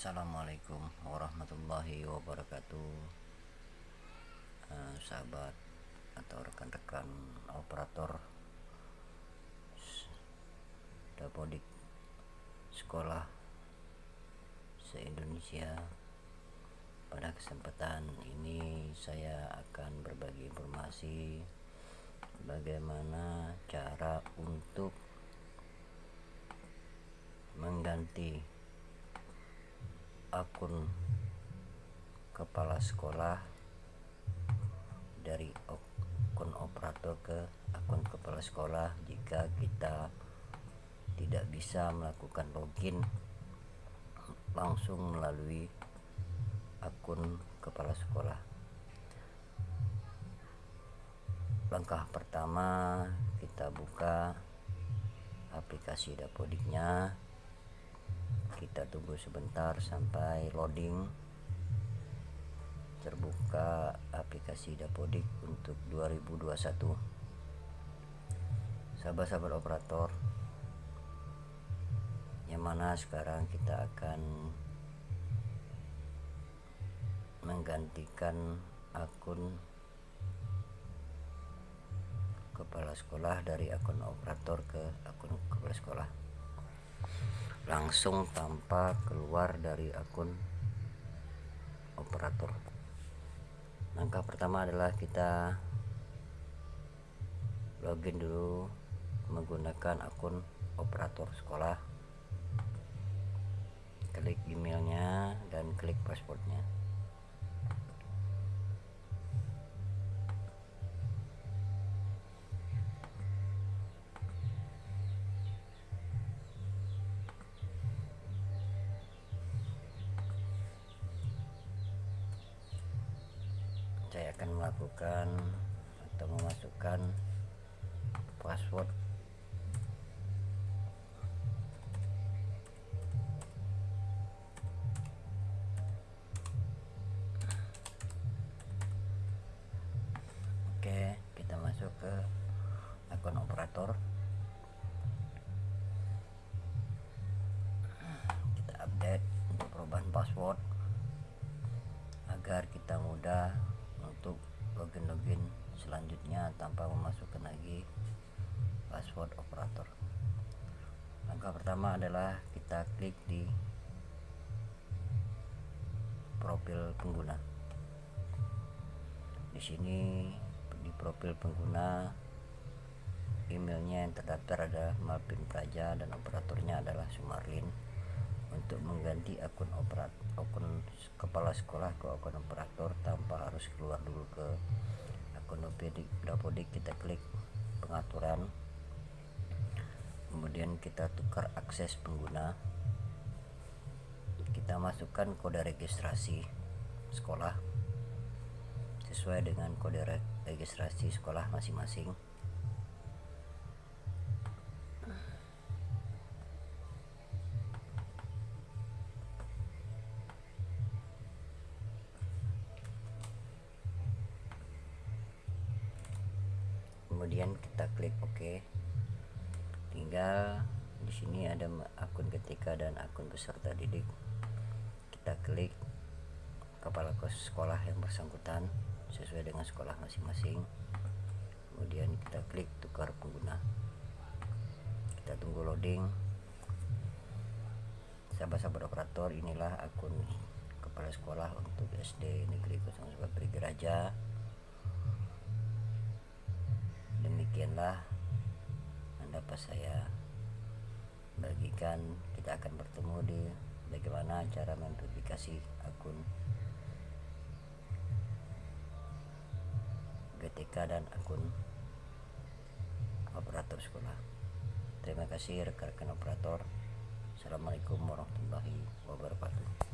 Assalamualaikum warahmatullahi wabarakatuh. Eh, Sahabat atau rekan-rekan operator Dapodik Sekolah Se-Indonesia Pada kesempatan ini saya akan berbagi informasi Bagaimana cara untuk mengganti akun kepala sekolah dari akun operator ke akun kepala sekolah jika kita tidak bisa melakukan login langsung melalui akun kepala sekolah. Langkah pertama kita buka aplikasi dapodiknya kita tunggu sebentar sampai loading. Terbuka aplikasi Dapodik untuk 2021 sahabat-sahabat operator yang mana sekarang kita akan menggantikan akun kepala sekolah dari akun operator ke akun kepala sekolah langsung tanpa keluar dari akun operator. Langkah pertama adalah kita login dulu menggunakan akun operator sekolah. Klik emailnya dan klik passwordnya saya akan melakukan atau memasukkan password. Oke kita masuk ke akun operator. Kita update untuk perubahan password agar kita mudah untuk login-login selanjutnya tanpa memasukkan lagi password operator. Langkah pertama adalah kita klik di profil pengguna. Di sini di profil pengguna emailnya yang terdaftar ada Malvin Praja dan operatornya adalah Mengganti akun operat akun kepala sekolah ke akun operator tanpa harus keluar dulu ke akun Dapodik kita klik pengaturan. Kemudian kita tukar akses pengguna. Kita masukkan kode registrasi sekolah sesuai dengan kode registrasi sekolah masing-masing kemudian kita klik OK. Tinggal di sini ada akun ketika dan akun peserta didik. Kita klik kepala sekolah yang bersangkutan sesuai dengan sekolah masing-masing. Kemudian kita klik tukar pengguna. Kita tunggu loading. Sahabat-sahabat operator inilah akun kepala sekolah untuk SD negeri 01 Geraja demikianlah dapat saya bagikan kita akan bertemu di bagaimana cara memverifikasi akun GTK dan akun operator sekolah. Terima kasih rekan-rekan operator. Assalamualaikum warahmatullahi wabarakatuh